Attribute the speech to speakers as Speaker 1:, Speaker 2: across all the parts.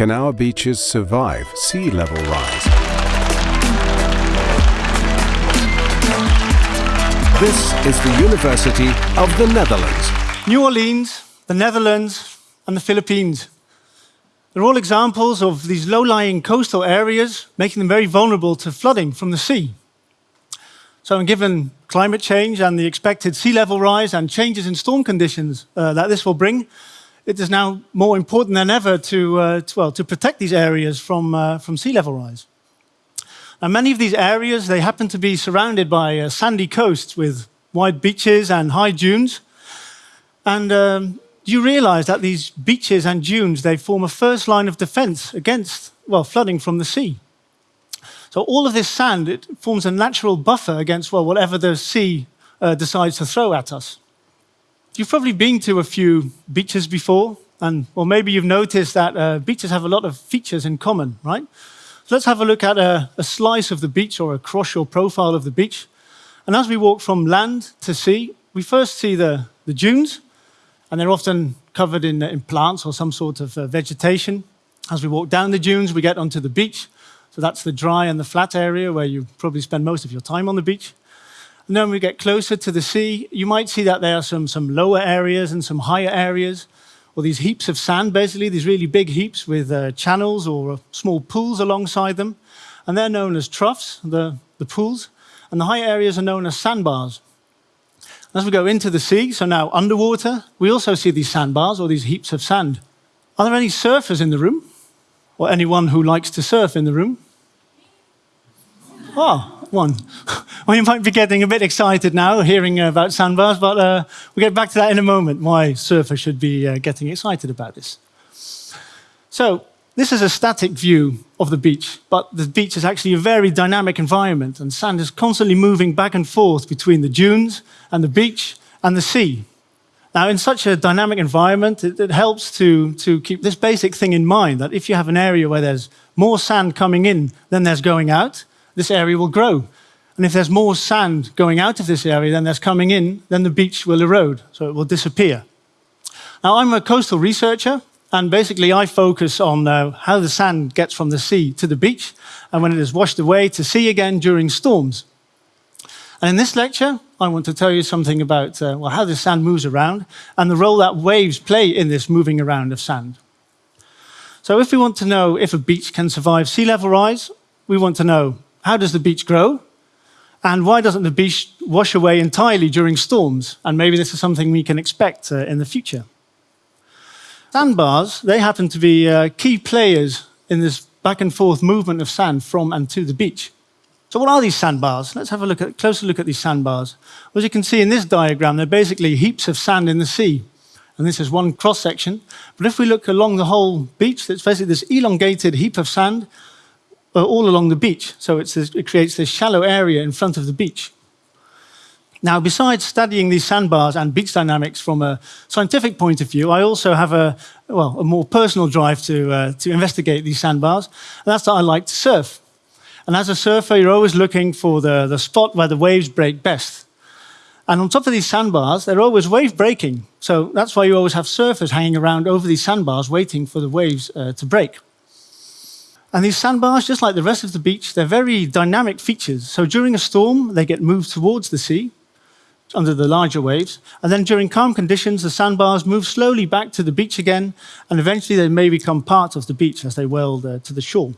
Speaker 1: Can our beaches survive sea level rise? This is the University of the Netherlands.
Speaker 2: New Orleans, the Netherlands, and the Philippines. They're all examples of these low-lying coastal areas, making them very vulnerable to flooding from the sea. So given climate change and the expected sea level rise and changes in storm conditions uh, that this will bring, it is now more important than ever to, uh, to well, to protect these areas from, uh, from sea level rise. And many of these areas, they happen to be surrounded by uh, sandy coasts with wide beaches and high dunes. And um, you realize that these beaches and dunes, they form a first line of defense against, well, flooding from the sea. So all of this sand, it forms a natural buffer against, well, whatever the sea uh, decides to throw at us. You've probably been to a few beaches before, and well, maybe you've noticed that uh, beaches have a lot of features in common, right? So let's have a look at a, a slice of the beach or a cross-shore profile of the beach. And as we walk from land to sea, we first see the, the dunes, and they're often covered in, in plants or some sort of uh, vegetation. As we walk down the dunes, we get onto the beach. So that's the dry and the flat area where you probably spend most of your time on the beach. And then we get closer to the sea, you might see that there are some, some lower areas and some higher areas or these heaps of sand, basically, these really big heaps with uh, channels or uh, small pools alongside them. And they're known as troughs, the, the pools. And the higher areas are known as sandbars. As we go into the sea, so now underwater, we also see these sandbars or these heaps of sand. Are there any surfers in the room? Or anyone who likes to surf in the room? Oh, one. well, you might be getting a bit excited now hearing about sandbars, but uh, we'll get back to that in a moment, why surfers should be uh, getting excited about this. So this is a static view of the beach, but the beach is actually a very dynamic environment, and sand is constantly moving back and forth between the dunes and the beach and the sea. Now, in such a dynamic environment, it, it, helps to, to keep this basic thing in mind, that if you have an area where there's more sand coming in than there's going out, this area will grow. And if there's more sand going out of this area than there's coming in, then the beach will erode, so it will disappear. Now, I'm a coastal researcher, and basically I focus on uh, how the sand gets from the sea to the beach, and when it is washed away to sea again during storms. And in this lecture, I want to tell you something about uh, well, how the sand moves around and the role that waves play in this moving around of sand. So if we want to know if a beach can survive sea level rise, we want to know how does the beach grow? And why doesn't the beach wash away entirely during storms? And maybe this is something we can expect uh, in the future. Sandbars, they happen to be uh, key players in this back and forth movement of sand from and to the beach. So what are these sandbars? Let's have a look at, a closer look at these sandbars. As you can see in this diagram, they're basically heaps of sand in the sea. And this is one cross section. But if we look along the whole beach, it's basically this elongated heap of sand uh, all along the beach. So this, it creates this shallow area in front of the beach. Now, besides studying these sandbars and beach dynamics from a scientific point of view, I also have a, well, a more personal drive to, uh, to investigate these sandbars, and that's that I like to surf. And as a surfer, you're always looking for the, the spot where the waves break best. And on top of these sandbars, they're always wave breaking. So that's why you always have surfers hanging around over these sandbars waiting for the waves uh, to break. And these sandbars, just like the rest of the beach, they're very dynamic features. So during a storm, they get moved towards the sea under the larger waves. And then during calm conditions, the sandbars move slowly back to the beach again, and eventually they may become part of the beach as they weld uh, to the shore.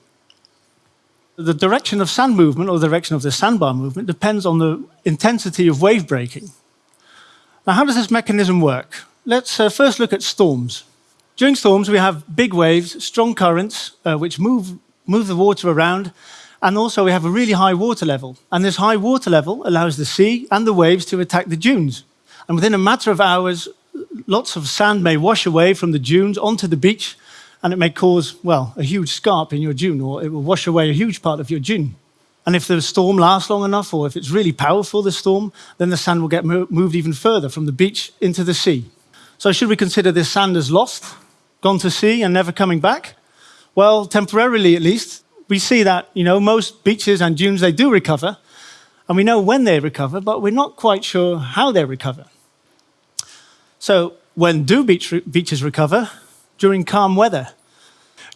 Speaker 2: The direction of sand movement, or the direction of the sandbar movement, depends on the intensity of wave breaking. Now, how does this mechanism work? Let's uh, first look at storms. During storms, we have big waves, strong currents, uh, which move, move the water around, and also we have a really high water level. And this high water level allows the sea and the waves to attack the dunes. And within a matter of hours, lots of sand may wash away from the dunes onto the beach, and it may cause, well, a huge scarp in your dune, or it will wash away a huge part of your dune. And if the storm lasts long enough, or if it's really powerful, the storm, then the sand will get moved even further from the beach into the sea. So should we consider this sand as lost, gone to sea and never coming back? Well, temporarily at least, we see that you know, most beaches and dunes, they do recover, and we know when they recover, but we're not quite sure how they recover. So when do beach re beaches recover? During calm weather.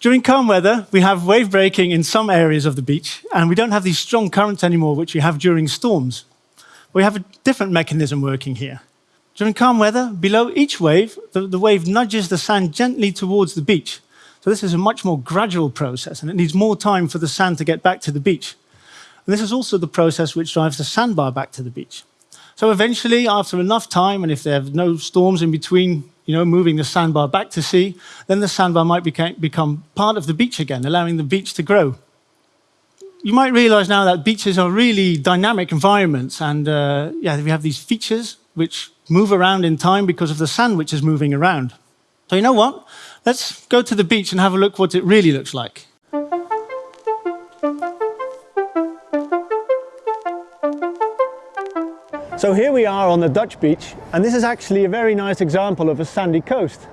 Speaker 2: During calm weather, we have wave breaking in some areas of the beach, and we don't have these strong currents anymore, which we have during storms. We have a different mechanism working here. During calm weather, below each wave, the, the wave nudges the sand gently towards the beach. So this is a much more gradual process, and it needs more time for the sand to get back to the beach. And this is also the process which drives the sandbar back to the beach. So eventually, after enough time, and if there are no storms in between you know, moving the sandbar back to sea, then the sandbar might become part of the beach again, allowing the beach to grow. You might realize now that beaches are really dynamic environments, and uh, yeah, we have these features which move around in time because of the sand which is moving around. So you know what? Let's go to the beach and have a look what it really looks like. So here we are on the Dutch beach, and this is actually a very nice example of a sandy coast.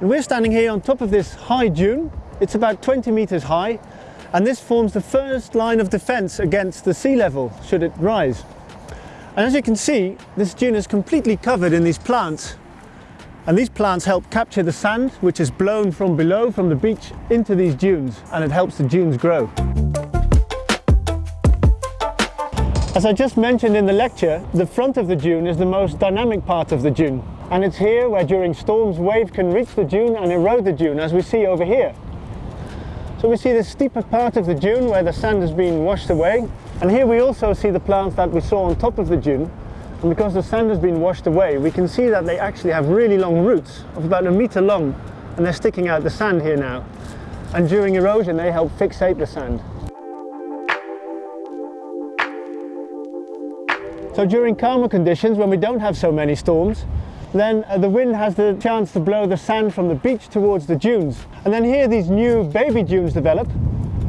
Speaker 2: And we're standing here on top of this high dune. It's about 20 meters high, and this forms the first line of defense against the sea level, should it rise. And as you can see, this dune is completely covered in these plants. And these plants help capture the sand, which is blown from below, from the beach, into these dunes, and it helps the dunes grow. As I just mentioned in the lecture, the front of the dune is the most dynamic part of the dune. And it's here where during storms waves can reach the dune and erode the dune, as we see over here. So we see the steeper part of the dune where the sand has been washed away. And here we also see the plants that we saw on top of the dune. And because the sand has been washed away, we can see that they actually have really long roots of about a meter long. And they're sticking out the sand here now. And during erosion, they help fixate the sand. So during calmer conditions, when we don't have so many storms, then uh, the wind has the chance to blow the sand from the beach towards the dunes. And then here these new baby dunes develop,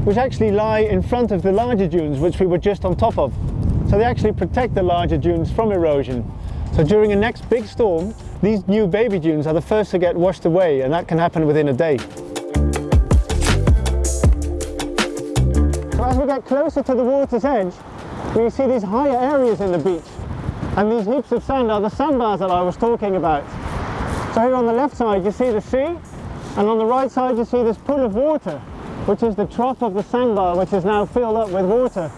Speaker 2: which actually lie in front of the larger dunes, which we were just on top of. So they actually protect the larger dunes from erosion. So during a next big storm, these new baby dunes are the first to get washed away, and that can happen within a day. So as we get closer to the water's edge, we see these higher areas in the beach. And these heaps of sand are the sandbars that I was talking about. So here on the left side you see the sea, and on the right side you see this pool of water, which is the trough of the sandbar, which is now filled up with water.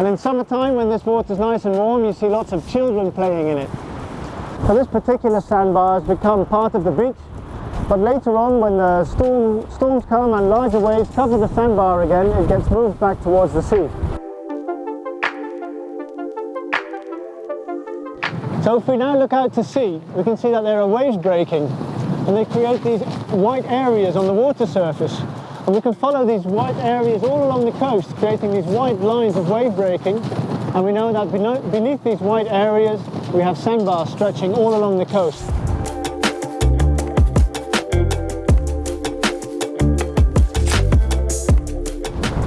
Speaker 2: And in summertime, when this water is nice and warm, you see lots of children playing in it. So this particular sandbar has become part of the beach, but later on, when the storm, storms come and larger waves cover the sandbar again, it gets moved back towards the sea. So if we now look out to sea, we can see that there are waves breaking and they create these white areas on the water surface. And we can follow these white areas all along the coast, creating these white lines of wave breaking. And we know that beneath these white areas, we have sandbars stretching all along the coast.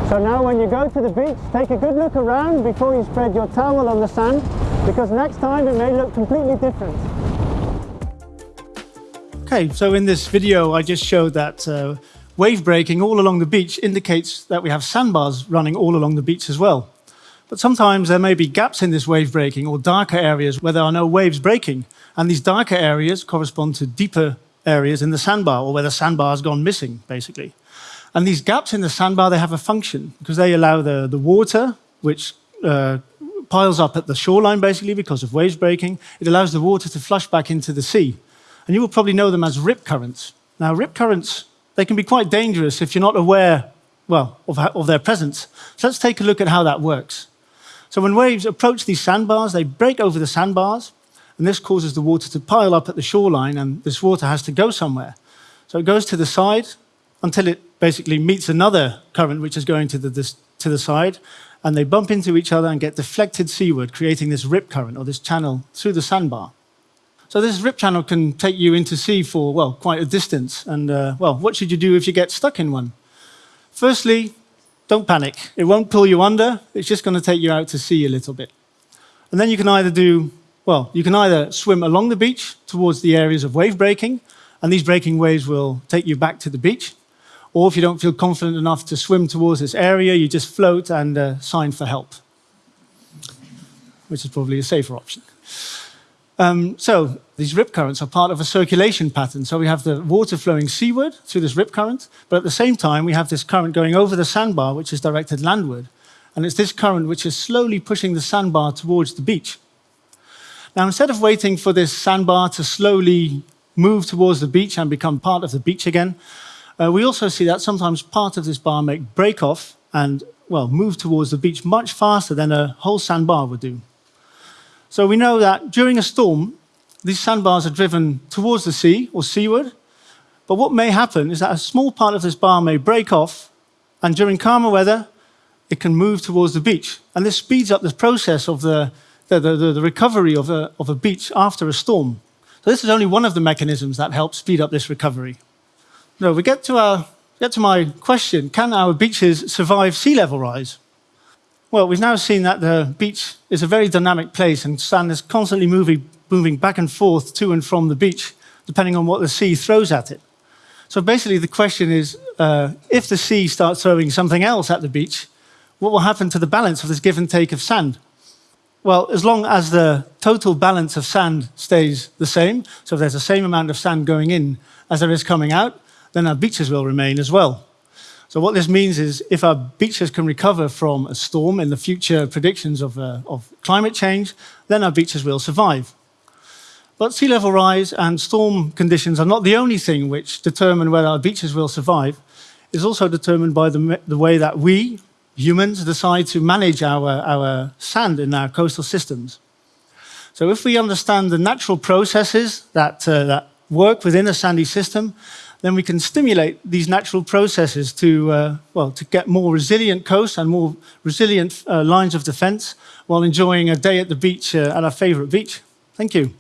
Speaker 2: So now when you go to the beach, take a good look around before you spread your towel on the sand because next time it may look completely different. Okay, so in this video I just showed that uh, wave breaking all along the beach indicates that we have sandbars running all along the beach as well. But sometimes there may be gaps in this wave breaking or darker areas where there are no waves breaking. And these darker areas correspond to deeper areas in the sandbar or where the sandbar has gone missing, basically. And these gaps in the sandbar, they have a function because they allow the, the water, which uh, piles up at the shoreline, basically, because of waves breaking. It allows the water to flush back into the sea. And you will probably know them as rip currents. Now, rip currents, they can be quite dangerous if you're not aware, well, of, of their presence. So let's take a look at how that works. So when waves approach these sandbars, they break over the sandbars, and this causes the water to pile up at the shoreline, and this water has to go somewhere. So it goes to the side until it basically meets another current which is going to the, this, to the side, and they bump into each other and get deflected seaward, creating this rip current or this channel through the sandbar. So this rip channel can take you into sea for, well, quite a distance. And, uh, well, what should you do if you get stuck in one? Firstly, don't panic. It won't pull you under. It's just going to take you out to sea a little bit. And then you can either do, well, you can either swim along the beach towards the areas of wave breaking, and these breaking waves will take you back to the beach. Or if you don't feel confident enough to swim towards this area, you just float and uh, sign for help, which is probably a safer option. Um, so these rip currents are part of a circulation pattern. So we have the water flowing seaward through this rip current, but at the same time we have this current going over the sandbar, which is directed landward. And it's this current which is slowly pushing the sandbar towards the beach. Now, instead of waiting for this sandbar to slowly move towards the beach and become part of the beach again, uh, we also see that sometimes part of this bar may break off and, well, move towards the beach much faster than a whole sandbar would do. So we know that during a storm, these sandbars are driven towards the sea or seaward. But what may happen is that a small part of this bar may break off, and during calmer weather, it can move towards the beach. And this speeds up the process of the, the, the, the recovery of a, of a beach after a storm. So this is only one of the mechanisms that help speed up this recovery. Now we get to, our, get to my question, can our beaches survive sea level rise? Well, we've now seen that the beach is a very dynamic place and sand is constantly moving, moving back and forth to and from the beach, depending on what the sea throws at it. So basically the question is, uh, if the sea starts throwing something else at the beach, what will happen to the balance of this give and take of sand? Well, as long as the total balance of sand stays the same, so if there's the same amount of sand going in as there is coming out, then our beaches will remain as well. So what this means is if our beaches can recover from a storm in the future predictions of, uh, of climate change, then our beaches will survive. But sea level rise and storm conditions are not the only thing which determine whether our beaches will survive. It's also determined by the, the way that we, humans, decide to manage our, our sand in our coastal systems. So if we understand the natural processes that, uh, that work within a sandy system, then we can stimulate these natural processes to, uh, well, to get more resilient coasts and more resilient uh, lines of defense while enjoying a day at the beach uh, at our favorite beach. Thank you.